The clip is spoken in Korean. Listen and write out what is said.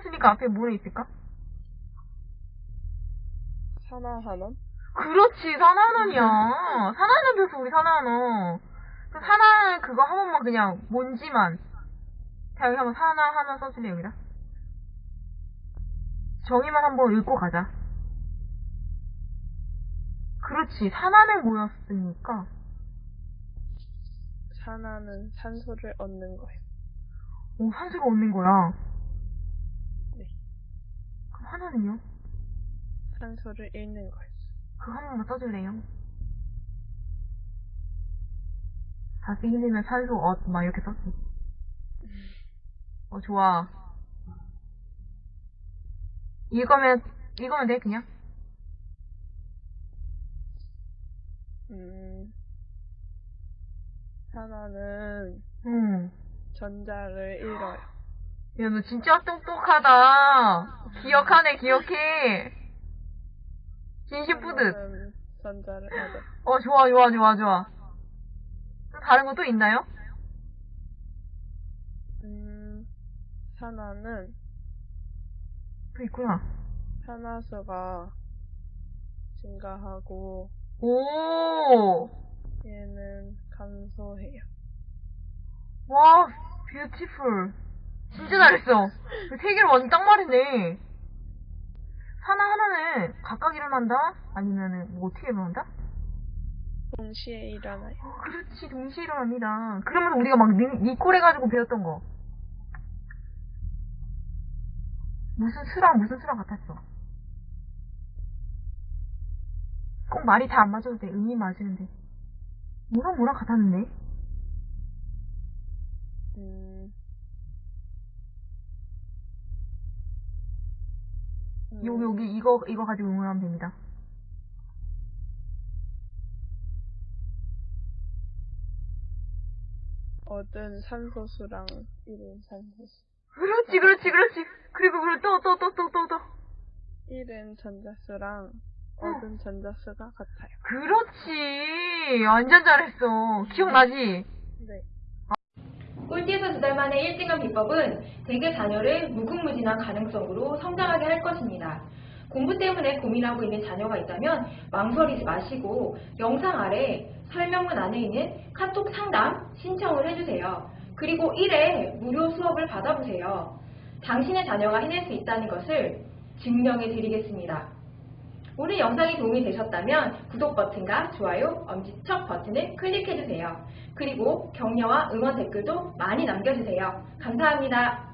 쓰니까 앞에 뭐에 있을까? 산화한원? 그렇지. 산화는 돼서 우리 산화는. 그 산화 그거 한 번만 그냥 뭔지만. 자, 여기 한번 산화 하나 써줄래, 여기다? 정의만 한번 읽고 가자. 그렇지, 산화는 뭐였으니까. 산화는 산소를 얻는 거예요. 오, 산소가 얻는 거야. 하나는요? 산소를 잃는 거예요. 그거 한 번만 써줄래요? 다시 힘내면 산소 얻, 막 이렇게 썼어. 어, 좋아. 이거면, 이거면 돼, 그냥? 음, 산화는 응. 전자를 잃어요. 야, 너 진짜 똑똑하다. 기억하네, 기억해. 진심 뿌듯. 전자를. 어, 좋아, 좋아, 좋아, 좋아. 또 다른 거 또 있나요? 음, 산화는 또 있구나. 산화수가 증가하고 오! 얘는 감소해요. 와, 뷰티풀. 진짜 잘했어. 그세 개를 완전 딱 말했네. 하나 하나는 각각 일어난다? 아니면은 뭐 어떻게 일어난다? 동시에 일어나요. 어, 그렇지, 동시에 일어납니다. 그러면서 우리가 막 니, 니콜 해가지고 배웠던 거. 무슨 수랑 무슨 수랑 같았어. 꼭 말이 다 안 맞아도 돼. 의미 맞으면 돼. 뭐랑 뭐랑 같았는데? 음, 음, 여기 여기 이거 이거 가지고 응원하면 됩니다. 얻은 산소수랑 잃은 산소수. 그렇지 그렇지 그렇지. 그리고 그리고 또 또 또 또 또 또. 잃은 전자수랑 얻은 전자수가 같아요. 그렇지. 완전 잘했어. 기억나지? 네. 꼴찌에서 두 달 만에 1등한 비법은 대개 자녀를 무궁무진한 가능성으로 성장하게 할 것입니다. 공부 때문에 고민하고 있는 자녀가 있다면 망설이지 마시고 영상 아래 설명문 안에 있는 카톡 상담 신청을 해주세요. 그리고 1회 무료 수업을 받아보세요. 당신의 자녀가 해낼 수 있다는 것을 증명해 드리겠습니다. 오늘 영상이 도움이 되셨다면 구독 버튼과 좋아요, 엄지척 버튼을 클릭해주세요. 그리고 격려와 응원 댓글도 많이 남겨주세요. 감사합니다.